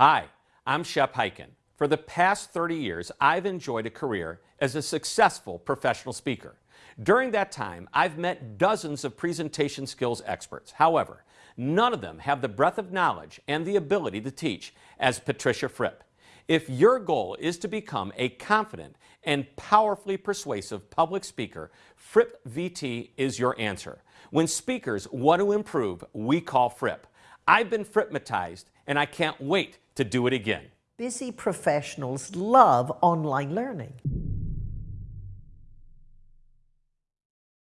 Hi, I'm Shep Hyken. For the past 30 years, I've enjoyed a career as a successful professional speaker. During that time, I've met dozens of presentation skills experts. However, none of them have the breadth of knowledge and the ability to teach as Patricia Fripp. If your goal is to become a confident and powerfully persuasive public speaker, Fripp VT is your answer. When speakers want to improve, we call Fripp. I've been Frippmatized and I can't wait to do it again. Busy professionals love online learning.